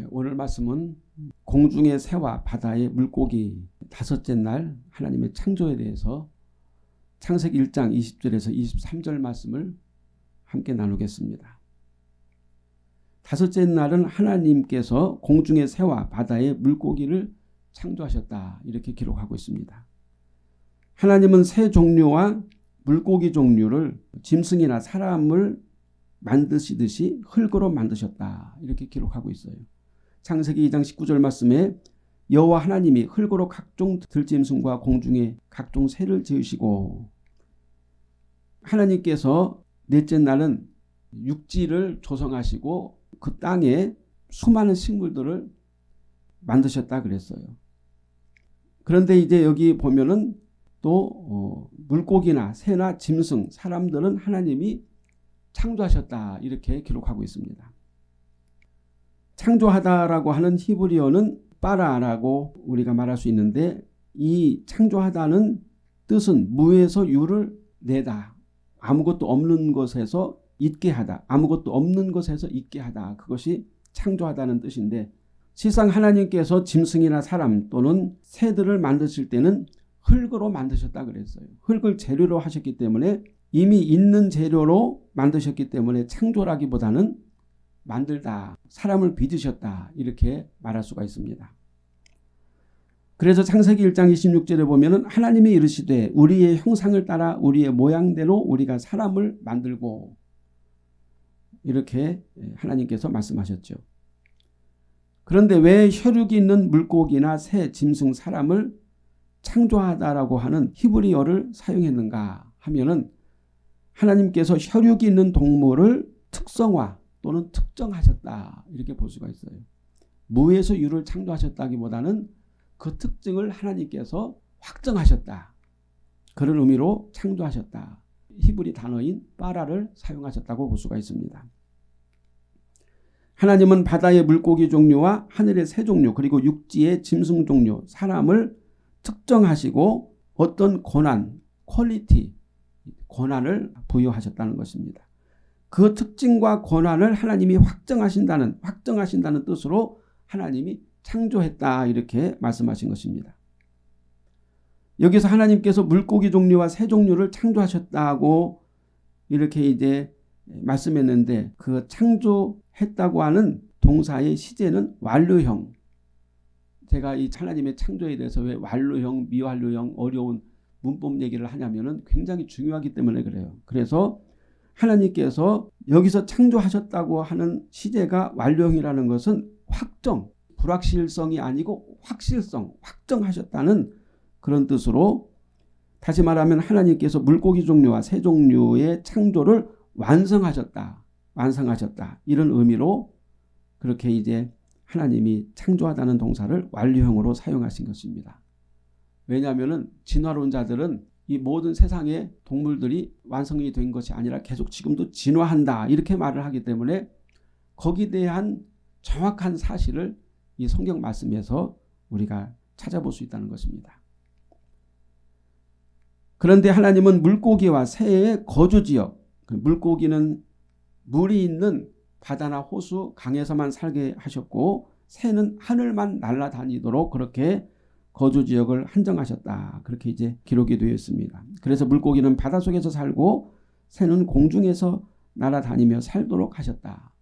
예, 오늘 말씀은 공중의 새와 바다의 물고기 다섯째 날 하나님의 창조에 대해서 창세기 1장 20절에서 23절 말씀을 함께 나누겠습니다. 다섯째 날은 하나님께서 공중의 새와 바다의 물고기를 창조하셨다 이렇게 기록하고 있습니다. 하나님은 새 종류와 물고기 종류를 짐승이나 사람을 만드시듯이 흙으로 만드셨다 이렇게 기록하고 있어요. 창세기 2장 19절 말씀에 여호와 하나님이 흙으로 각종 들짐승과 공중에 각종 새를 지으시고 하나님께서 넷째 날은 육지를 조성하시고 그 땅에 수많은 식물들을 만드셨다 그랬어요. 그런데 이제 여기 보면은 또 어, 물고기나 새나 짐승 사람들은 하나님이 창조하셨다 이렇게 기록하고 있습니다. 창조하다라고 하는 히브리어는 빠라라고 우리가 말할 수 있는데 이 창조하다는 뜻은 무에서 유를 내다. 아무것도 없는 것에서 있게 하다. 아무것도 없는 것에서 있게 하다. 그것이 창조하다는 뜻인데 실상 하나님께서 짐승이나 사람 또는 새들을 만드실 때는 흙으로 만드셨다 그랬어요. 흙을 재료로 하셨기 때문에 이미 있는 재료로 만드셨기 때문에 창조라기보다는 만들다, 사람을 빚으셨다 이렇게 말할 수가 있습니다. 그래서 창세기 1장 26절에 보면 하나님이 이르시되 우리의 형상을 따라 우리의 모양대로 우리가 사람을 만들고 이렇게 하나님께서 말씀하셨죠. 그런데 왜 혈육이 있는 물고기나 새, 짐승, 사람을 창조하다라고 하는 히브리어를 사용했는가 하면은 하나님께서 혈육이 있는 동물을 특성화 또는 특정하셨다 이렇게 볼 수가 있어요. 무에서 유를 창조하셨다기보다는 그 특징을 하나님께서 확정하셨다. 그런 의미로 창조하셨다. 히브리 단어인 빠라를 사용하셨다고 볼 수가 있습니다. 하나님은 바다의 물고기 종류와 하늘의 새 종류 그리고 육지의 짐승 종류 사람을 특정하시고 어떤 권한 퀄리티 권한을 부여하셨다는 것입니다. 그 특징과 권한을 하나님이 확정하신다는 확정하신다는 뜻으로 하나님이 창조했다 이렇게 말씀하신 것입니다. 여기서 하나님께서 물고기 종류와 새 종류를 창조하셨다고 이렇게 이제 말씀했는데 그 창조했다고 하는 동사의 시제는 완료형. 제가 이 하나님의 창조에 대해서 왜 완료형, 미완료형 어려운 문법 얘기를 하냐면 은 굉장히 중요하기 때문에 그래요. 그래서 하나님께서 여기서 창조하셨다고 하는 시제가 완료형이라는 것은 확정, 불확실성이 아니고 확실성, 확정하셨다는 그런 뜻으로 다시 말하면 하나님께서 물고기 종류와 새 종류의 창조를 완성하셨다. 완성하셨다. 이런 의미로 그렇게 이제 하나님이 창조하다는 동사를 완료형으로 사용하신 것입니다. 왜냐하면 진화론자들은 이 모든 세상의 동물들이 완성이 된 것이 아니라 계속 지금도 진화한다 이렇게 말을 하기 때문에 거기에 대한 정확한 사실을 이 성경 말씀에서 우리가 찾아볼 수 있다는 것입니다. 그런데 하나님은 물고기와 새의 거주지역 그 물고기는 물이 있는 바다나 호수 강에서만 살게 하셨고 새는 하늘만 날아다니도록 그렇게 거주 지역을 한정하셨다. 그렇게 이제 기록이 되어 있습니다. 그래서 물고기는 바닷속에서 살고 새는 공중에서 날아다니며 살도록 하셨다.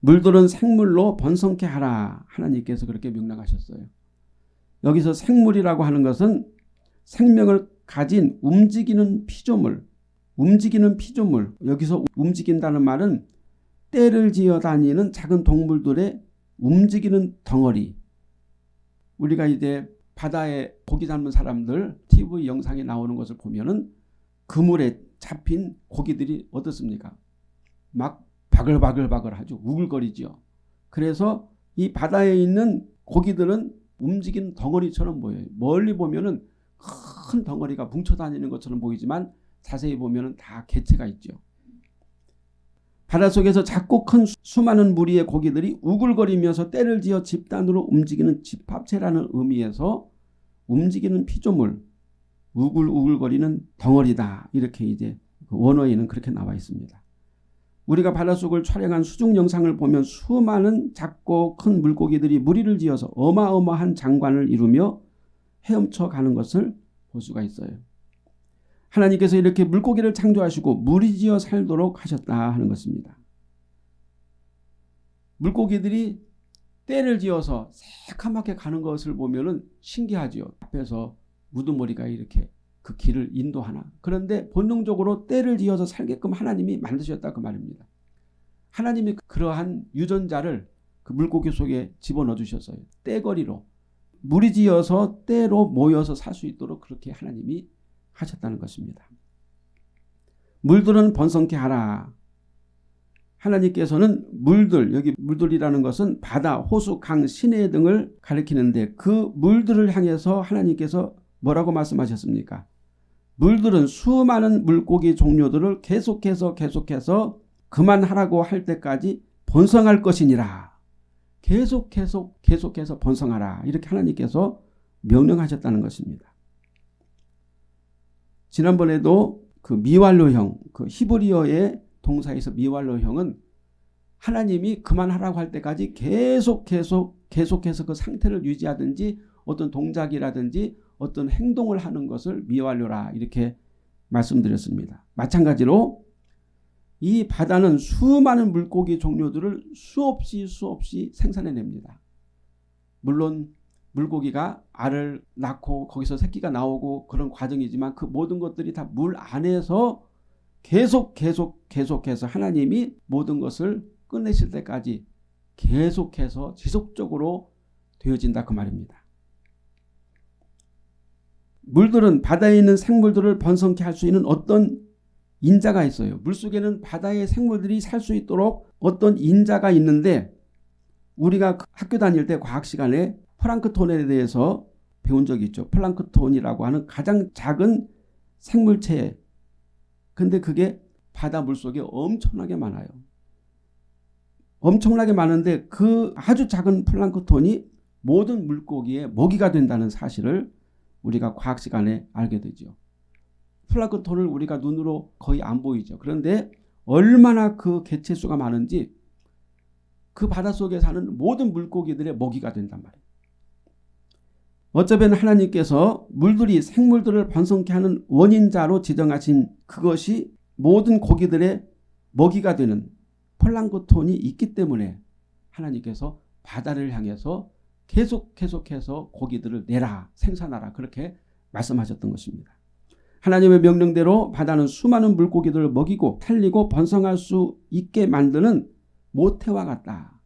물들은 생물로 번성케 하라. 하나님께서 그렇게 명령하셨어요. 여기서 생물이라고 하는 것은 생명을 가진 움직이는 피조물, 움직이는 피조물. 여기서 움직인다는 말은 때를 지어 다니는 작은 동물들의 움직이는 덩어리, 우리가 이제 바다에 고기 잡는 사람들 TV 영상에 나오는 것을 보면은 그물에 잡힌 고기들이 어떻습니까? 막 바글바글바글 하죠. 우글거리죠. 그래서 이 바다에 있는 고기들은 움직이는 덩어리처럼 보여요. 멀리 보면은 큰 덩어리가 뭉쳐 다니는 것처럼 보이지만 자세히 보면은 다 개체가 있죠. 바닷속에서 작고 큰 수많은 무리의 고기들이 우글거리면서 때를 지어 집단으로 움직이는 집합체라는 의미에서 움직이는 피조물, 우글우글거리는 덩어리다. 이렇게 이제 그 원어에는 그렇게 나와 있습니다. 우리가 바닷속을 촬영한 수중 영상을 보면 수많은 작고 큰 물고기들이 무리를 지어서 어마어마한 장관을 이루며 헤엄쳐 가는 것을 볼 수가 있어요. 하나님께서 이렇게 물고기를 창조하시고 무리지어 살도록 하셨다 하는 것입니다. 물고기들이 때를 지어서 새카맣게 가는 것을 보면 신기하지요. 앞에서 무드머리가 이렇게 그 길을 인도하나. 그런데 본능적으로 때를 지어서 살게끔 하나님이 만드셨다 그 말입니다. 하나님이 그러한 유전자를 그 물고기 속에 집어넣어 주셨어요. 때거리로. 무리지어서 때로 모여서 살 수 있도록 그렇게 하나님이 하셨다는 것입니다. 물들은 번성케 하라. 하나님께서는 물들, 여기 물들이라는 것은 바다, 호수, 강, 시내 등을 가리키는데 그 물들을 향해서 하나님께서 뭐라고 말씀하셨습니까? 물들은 수많은 물고기 종류들을 계속해서 계속해서 그만하라고 할 때까지 번성할 것이니라. 계속 계속 계속해서 번성하라. 이렇게 하나님께서 명령하셨다는 것입니다. 지난번에도 그 미완료형, 그 히브리어의 동사에서 미완료형은 하나님이 그만하라고 할 때까지 계속 계속 계속해서 그 상태를 유지하든지 어떤 동작이라든지 어떤 행동을 하는 것을 미완료라 이렇게 말씀드렸습니다. 마찬가지로 이 바다는 수많은 물고기 종류들을 수없이 수없이 생산해냅니다. 물론 물고기가 알을 낳고 거기서 새끼가 나오고 그런 과정이지만 그 모든 것들이 다 물 안에서 계속 계속 계속해서 하나님이 모든 것을 끝내실 때까지 계속해서 지속적으로 되어진다 그 말입니다. 물들은 바다에 있는 생물들을 번성케 할 수 있는 어떤 인자가 있어요. 물속에는 바다의 생물들이 살 수 있도록 어떤 인자가 있는데 우리가 학교 다닐 때 과학 시간에 플랑크톤에 대해서 배운 적이 있죠. 플랑크톤이라고 하는 가장 작은 생물체. 근데 그게 바다 물속에 엄청나게 많아요. 엄청나게 많은데 그 아주 작은 플랑크톤이 모든 물고기의 먹이가 된다는 사실을 우리가 과학 시간에 알게 되죠. 플랑크톤을 우리가 눈으로 거의 안 보이죠. 그런데 얼마나 그 개체수가 많은지 그 바닷속에 사는 모든 물고기들의 먹이가 된단 말이에요. 어쩌면 하나님께서 물들이 생물들을 번성케 하는 원인자로 지정하신 그것이 모든 고기들의 먹이가 되는 플랑크톤이 있기 때문에 하나님께서 바다를 향해서 계속 계속해서 고기들을 내라 생산하라 그렇게 말씀하셨던 것입니다. 하나님의 명령대로 바다는 수많은 물고기들을 먹이고 살리고 번성할 수 있게 만드는 모태와 같다.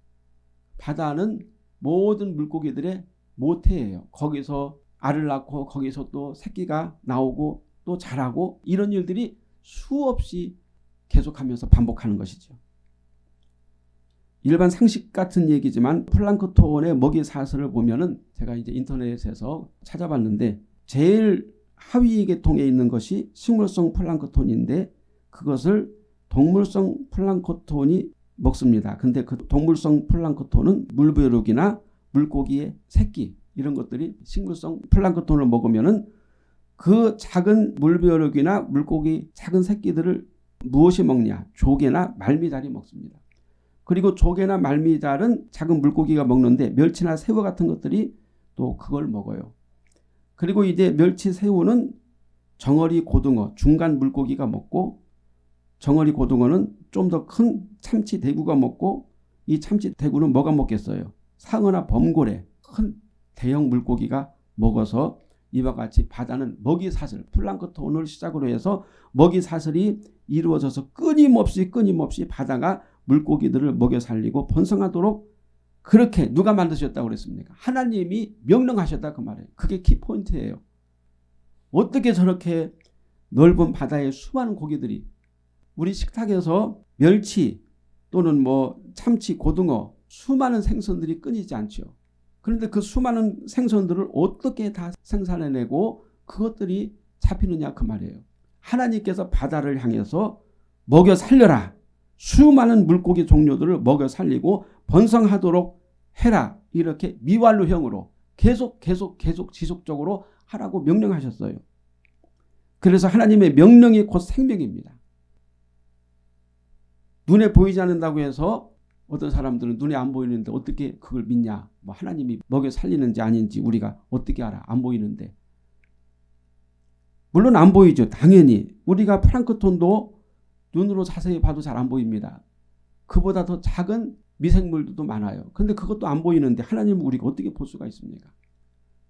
바다는 모든 물고기들의 모태예요. 거기서 알을 낳고 거기서 또 새끼가 나오고 또 자라고 이런 일들이 수없이 계속하면서 반복하는 것이죠. 일반 상식 같은 얘기지만 플랑크톤의 먹이 사슬을 보면은 제가 이제 인터넷에서 찾아봤는데 제일 하위 계통에 있는 것이 식물성 플랑크톤인데 그것을 동물성 플랑크톤이 먹습니다. 근데 그 동물성 플랑크톤은 물벼룩이나 물고기의 새끼 이런 것들이 식물성 플랑크톤을 먹으면은 그 작은 물벼룩이나 물고기 작은 새끼들을 무엇이 먹냐 조개나 말미잘이 먹습니다. 그리고 조개나 말미잘은 작은 물고기가 먹는데 멸치나 새우 같은 것들이 또 그걸 먹어요. 그리고 이제 멸치 새우는 정어리 고등어 중간 물고기가 먹고 정어리 고등어는 좀 더 큰 참치 대구가 먹고 이 참치 대구는 뭐가 먹겠어요. 상어나 범고래 큰 대형 물고기가 먹어서 이와 같이 바다는 먹이 사슬 플랑크톤을 시작으로 해서 먹이 사슬이 이루어져서 끊임없이 끊임없이 바다가 물고기들을 먹여 살리고 번성하도록 그렇게 누가 만드셨다고 그랬습니까? 하나님이 명령하셨다 그 말이에요. 그게 키포인트예요. 어떻게 저렇게 넓은 바다에 수많은 고기들이 우리 식탁에서 멸치 또는 뭐 참치, 고등어 수많은 생선들이 끊이지 않죠. 그런데 그 수많은 생선들을 어떻게 다 생산해내고 그것들이 잡히느냐 그 말이에요. 하나님께서 바다를 향해서 먹여 살려라. 수많은 물고기 종류들을 먹여 살리고 번성하도록 해라. 이렇게 미완료형으로 계속 계속 계속 지속적으로 하라고 명령하셨어요. 그래서 하나님의 명령이 곧 생명입니다. 눈에 보이지 않는다고 해서 어떤 사람들은 눈에 안 보이는데 어떻게 그걸 믿냐? 뭐 하나님이 먹여 살리는지 아닌지 우리가 어떻게 알아? 안 보이는데. 물론 안 보이죠. 당연히. 우리가 프랑크톤도 눈으로 자세히 봐도 잘 안 보입니다. 그보다 더 작은 미생물들도 많아요. 근데 그것도 안 보이는데 하나님은 우리가 어떻게 볼 수가 있습니까?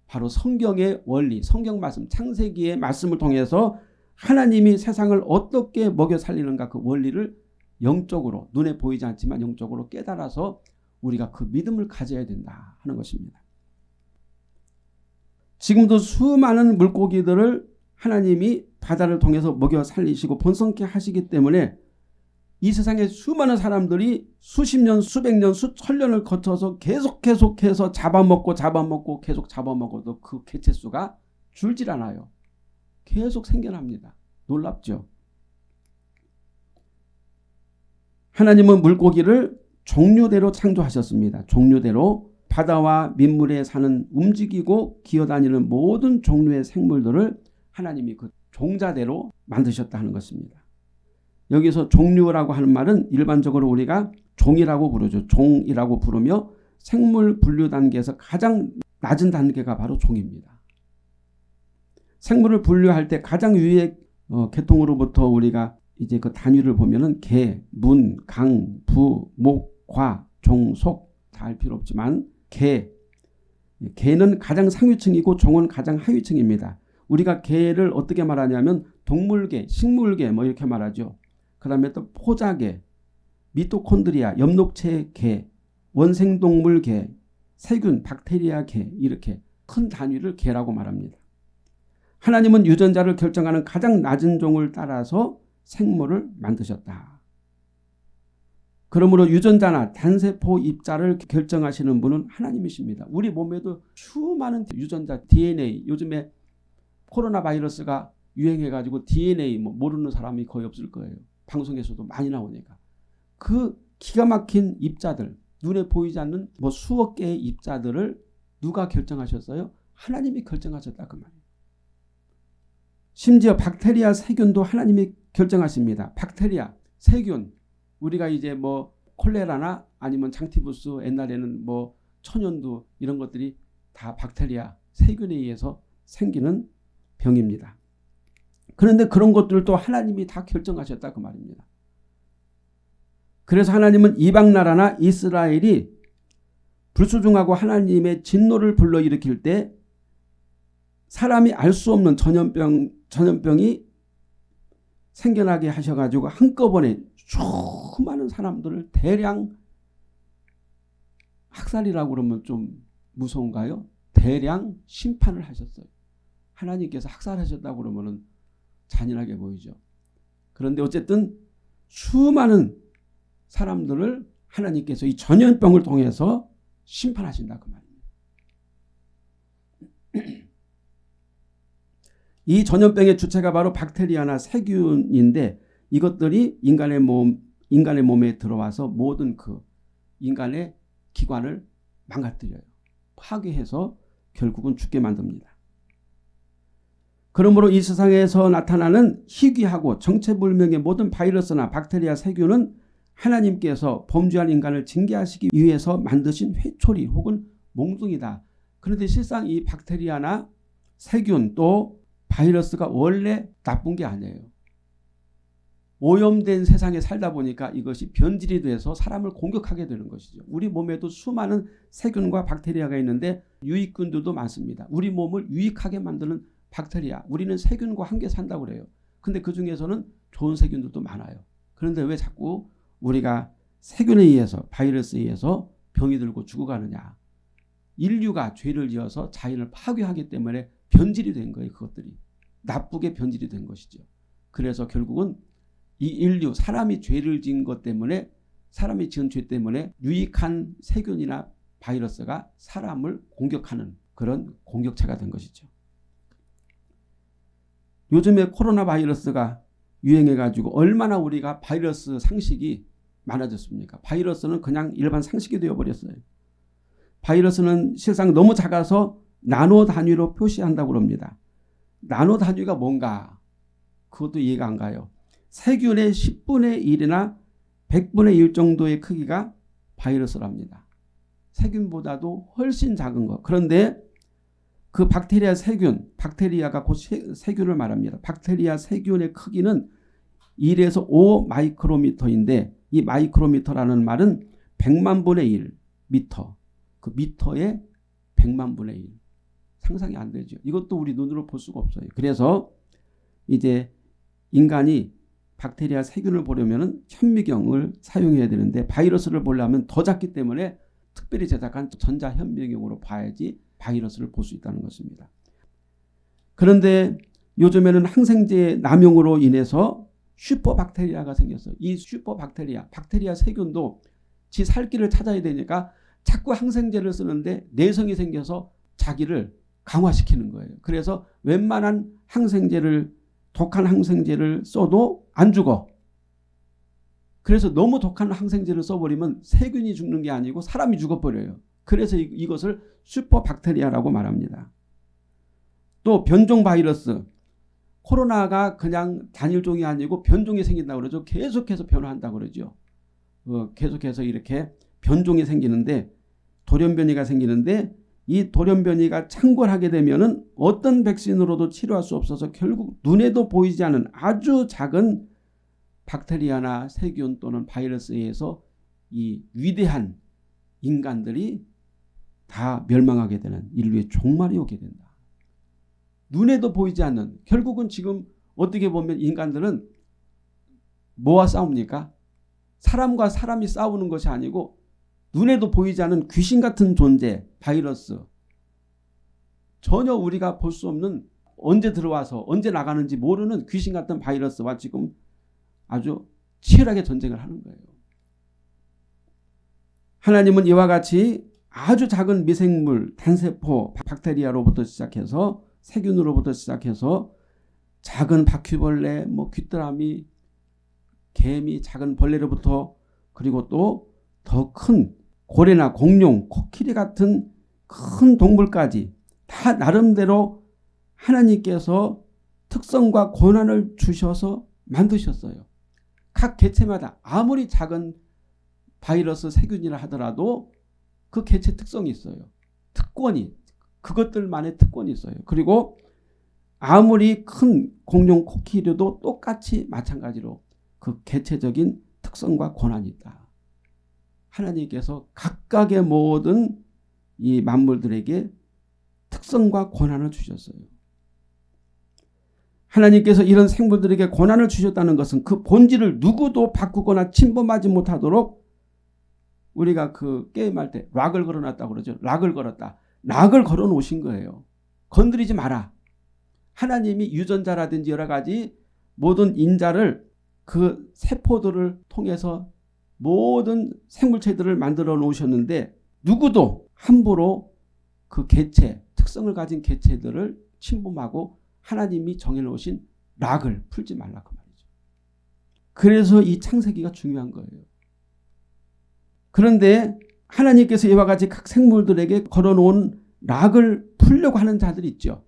바로 성경의 원리, 성경 말씀, 창세기의 말씀을 통해서 하나님이 세상을 어떻게 먹여 살리는가 그 원리를 영적으로 눈에 보이지 않지만 영적으로 깨달아서 우리가 그 믿음을 가져야 된다 하는 것입니다. 지금도 수많은 물고기들을 하나님이 바다를 통해서 먹여 살리시고 번성케 하시기 때문에 이 세상에 수많은 사람들이 수십 년, 수백 년, 수천 년을 거쳐서 계속 계속해서 잡아먹고 잡아먹고 계속 잡아먹어도 그 개체수가 줄질 않아요. 계속 생겨납니다. 놀랍죠. 하나님은 물고기를 종류대로 창조하셨습니다. 종류대로 바다와 민물에 사는 움직이고 기어다니는 모든 종류의 생물들을 하나님이 그 종자대로 만드셨다 하는 것입니다. 여기서 종류라고 하는 말은 일반적으로 우리가 종이라고 부르죠. 종이라고 부르며 생물 분류 단계에서 가장 낮은 단계가 바로 종입니다. 생물을 분류할 때 가장 위의 어, 계통으로부터 우리가 이제 그 단위를 보면은 개, 문, 강, 부, 목, 과, 종, 속 다 할 필요 없지만 개, 개는 가장 상위층이고 종은 가장 하위층입니다. 우리가 개를 어떻게 말하냐면 동물계, 식물계 뭐 이렇게 말하죠. 그 다음에 또 포자계, 미토콘드리아, 엽록체 개, 원생동물 개, 세균, 박테리아 개 이렇게 큰 단위를 개라고 말합니다. 하나님은 유전자를 결정하는 가장 낮은 종을 따라서 생물을 만드셨다. 그러므로 유전자나 단세포 입자를 결정하시는 분은 하나님이십니다. 우리 몸에도 수많은 유전자 DNA 요즘에 코로나 바이러스가 유행해가지고 DNA 뭐 모르는 사람이 거의 없을 거예요. 방송에서도 많이 나오니까. 그 기가 막힌 입자들 눈에 보이지 않는 뭐 수억 개의 입자들을 누가 결정하셨어요? 하나님이 결정하셨다 그 말이에요. 심지어 박테리아 세균도 하나님이 결정하십니다. 박테리아, 세균 우리가 이제 뭐 콜레라나 아니면 장티부스 옛날에는 뭐 천연두 이런 것들이 다 박테리아 세균에 의해서 생기는 병입니다. 그런데 그런 것들도 하나님이 다 결정하셨다 그 말입니다. 그래서 하나님은 이방 나라나 이스라엘이 불수중하고 하나님의 진노를 불러일으킬 때 사람이 알 수 없는 전염병 전염병이 생겨나게 하셔가지고 한꺼번에 수많은 사람들을 대량 학살이라고 그러면 좀 무서운가요? 대량 심판을 하셨어요. 하나님께서 학살하셨다고 그러면 잔인하게 보이죠. 그런데 어쨌든 수많은 사람들을 하나님께서 이 전염병을 통해서 심판하신다 그 말입니다. 이 전염병의 주체가 바로 박테리아나 세균인데 이것들이 인간의 몸, 인간의 몸에 들어와서 모든 그 인간의 기관을 망가뜨려요. 파괴해서 결국은 죽게 만듭니다. 그러므로 이 세상에서 나타나는 희귀하고 정체불명의 모든 바이러스나 박테리아 세균은 하나님께서 범죄한 인간을 징계하시기 위해서 만드신 회초리 혹은 몽둥이다. 그런데 실상 이 박테리아나 세균 또 바이러스가 원래 나쁜 게 아니에요. 오염된 세상에 살다 보니까 이것이 변질이 돼서 사람을 공격하게 되는 것이죠. 우리 몸에도 수많은 세균과 박테리아가 있는데 유익균들도 많습니다. 우리 몸을 유익하게 만드는 박테리아. 우리는 세균과 함께 산다고 그래요. 근데 그 중에서는 좋은 세균들도 많아요. 그런데 왜 자꾸 우리가 세균에 의해서 바이러스에 의해서 병이 들고 죽어가느냐. 인류가 죄를 지어서 자연을 파괴하기 때문에 변질이 된 거예요. 그것들이. 나쁘게 변질이 된 것이죠. 그래서 결국은 이 인류 사람이 죄를 지은 것 때문에 사람이 지은 죄 때문에 유익한 세균이나 바이러스가 사람을 공격하는 그런 공격체가 된 것이죠. 요즘에 코로나 바이러스가 유행해가지고 얼마나 우리가 바이러스 상식이 많아졌습니까? 바이러스는 그냥 일반 상식이 되어버렸어요. 바이러스는 실상 너무 작아서 나노 단위로 표시한다고 합니다. 나노 단위가 뭔가 그것도 이해가 안 가요. 세균의 10분의 1이나 100분의 1 정도의 크기가 바이러스랍니다. 세균보다도 훨씬 작은 거. 그런데 그 박테리아 세균, 박테리아가 곧 세균을 말합니다. 박테리아 세균의 크기는 1에서 5 마이크로미터인데 이 마이크로미터라는 말은 100만 분의 1 미터. 그 미터의 100만 분의 1. 상상이 안 되죠. 이것도 우리 눈으로 볼 수가 없어요. 그래서 이제 인간이 박테리아 세균을 보려면 현미경을 사용해야 되는데 바이러스를 보려면 더 작기 때문에 특별히 제작한 전자현미경으로 봐야지 바이러스를 볼 수 있다는 것입니다. 그런데 요즘에는 항생제 남용으로 인해서 슈퍼박테리아가 생겼어요. 이 슈퍼박테리아, 박테리아 세균도 지 살길을 찾아야 되니까 자꾸 항생제를 쓰는데 내성이 생겨서 자기를 강화시키는 거예요. 그래서 웬만한 항생제를 독한 항생제를 써도 안 죽어. 그래서 너무 독한 항생제를 써버리면 세균이 죽는 게 아니고 사람이 죽어버려요. 그래서 이, 것을 슈퍼박테리아라고 말합니다. 또 변종 바이러스. 코로나가 그냥 단일종이 아니고 변종이 생긴다고 그러죠. 계속해서 변화한다고 그러죠. 어, 계속해서 이렇게 변종이 생기는데 돌연변이가 생기는데 이 돌연변이가 창궐하게 되면 어떤 백신으로도 치료할 수 없어서 결국 눈에도 보이지 않은 아주 작은 박테리아나 세균 또는 바이러스에 의해서 이 위대한 인간들이 다 멸망하게 되는 인류의 종말이 오게 된다. 눈에도 보이지 않는 결국은 지금 어떻게 보면 인간들은 뭐와 싸웁니까? 사람과 사람이 싸우는 것이 아니고 눈에도 보이지 않는 귀신 같은 존재, 바이러스. 전혀 우리가 볼 수 없는 언제 들어와서 언제 나가는지 모르는 귀신 같은 바이러스와 지금 아주 치열하게 전쟁을 하는 거예요. 하나님은 이와 같이 아주 작은 미생물, 단세포, 박테리아로부터 시작해서 세균으로부터 시작해서 작은 바퀴벌레, 뭐 귀뚜라미, 개미, 작은 벌레로부터 그리고 또 더 큰 고래나 공룡, 코끼리 같은 큰 동물까지 다 나름대로 하나님께서 특성과 권한을 주셔서 만드셨어요. 각 개체마다 아무리 작은 바이러스 세균이라 하더라도 그 개체 특성이 있어요. 특권이 그것들만의 특권이 있어요. 그리고 아무리 큰 공룡 코끼리도 똑같이 마찬가지로 그 개체적인 특성과 권한이 있다. 하나님께서 각각의 모든 이 만물들에게 특성과 권한을 주셨어요. 하나님께서 이런 생물들에게 권한을 주셨다는 것은 그 본질을 누구도 바꾸거나 침범하지 못하도록 우리가 그 게임할 때 락을 걸어놨다고 그러죠. 락을 걸었다. 락을 걸어 놓으신 거예요. 건드리지 마라. 하나님이 유전자라든지 여러 가지 모든 인자를 그 세포들을 통해서 모든 생물체들을 만들어 놓으셨는데 누구도 함부로 그 개체, 특성을 가진 개체들을 침범하고 하나님이 정해놓으신 락을 풀지 말라 그 말이죠. 그래서 이 창세기가 중요한 거예요. 그런데 하나님께서 이와 같이 각 생물들에게 걸어놓은 락을 풀려고 하는 자들이 있죠.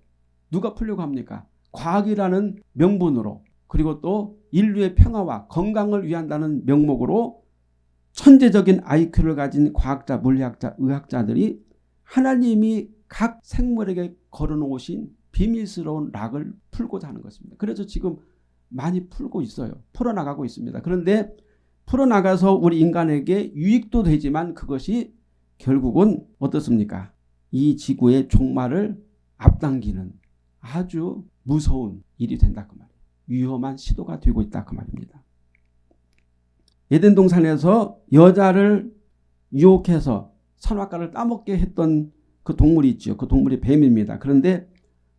누가 풀려고 합니까? 과학이라는 명분으로 그리고 또 인류의 평화와 건강을 위한다는 명목으로 천재적인 IQ를 가진 과학자, 물리학자, 의학자들이 하나님이 각 생물에게 걸어놓으신 비밀스러운 락을 풀고자 하는 것입니다. 그래서 지금 많이 풀고 있어요. 풀어나가고 있습니다. 그런데 풀어나가서 우리 인간에게 유익도 되지만 그것이 결국은 어떻습니까? 이 지구의 종말을 앞당기는 아주 무서운 일이 된다 그 말이에요. 위험한 시도가 되고 있다 그 말입니다. 에덴 동산에서 여자를 유혹해서 선악과를 따먹게 했던 그 동물이 있죠. 그 동물이 뱀입니다. 그런데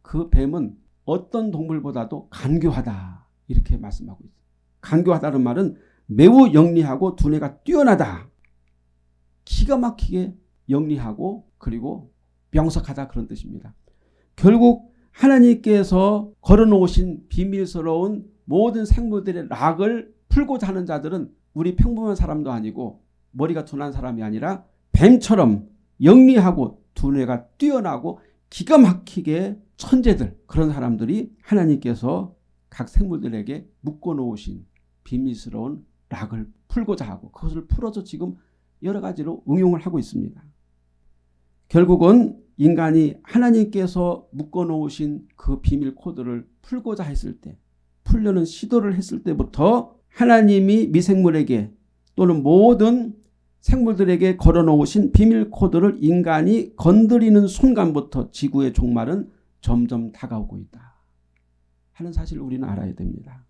그 뱀은 어떤 동물보다도 간교하다 이렇게 말씀하고 있어요. 간교하다는 말은 매우 영리하고 두뇌가 뛰어나다. 기가 막히게 영리하고 그리고 명석하다 그런 뜻입니다. 결국 하나님께서 걸어놓으신 비밀스러운 모든 생물들의 락을 풀고자 하는 자들은 우리 평범한 사람도 아니고 머리가 둔한 사람이 아니라 뱀처럼 영리하고 두뇌가 뛰어나고 기가 막히게 천재들 그런 사람들이 하나님께서 각 생물들에게 묶어놓으신 비밀스러운 락을 풀고자 하고 그것을 풀어서 지금 여러 가지로 응용을 하고 있습니다. 결국은 인간이 하나님께서 묶어놓으신 그 비밀 코드를 풀고자 했을 때 풀려는 시도를 했을 때부터 하나님이 미생물에게 또는 모든 생물들에게 걸어놓으신 비밀 코드를 인간이 건드리는 순간부터 지구의 종말은 점점 다가오고 있다 하는 사실을 우리는 알아야 됩니다.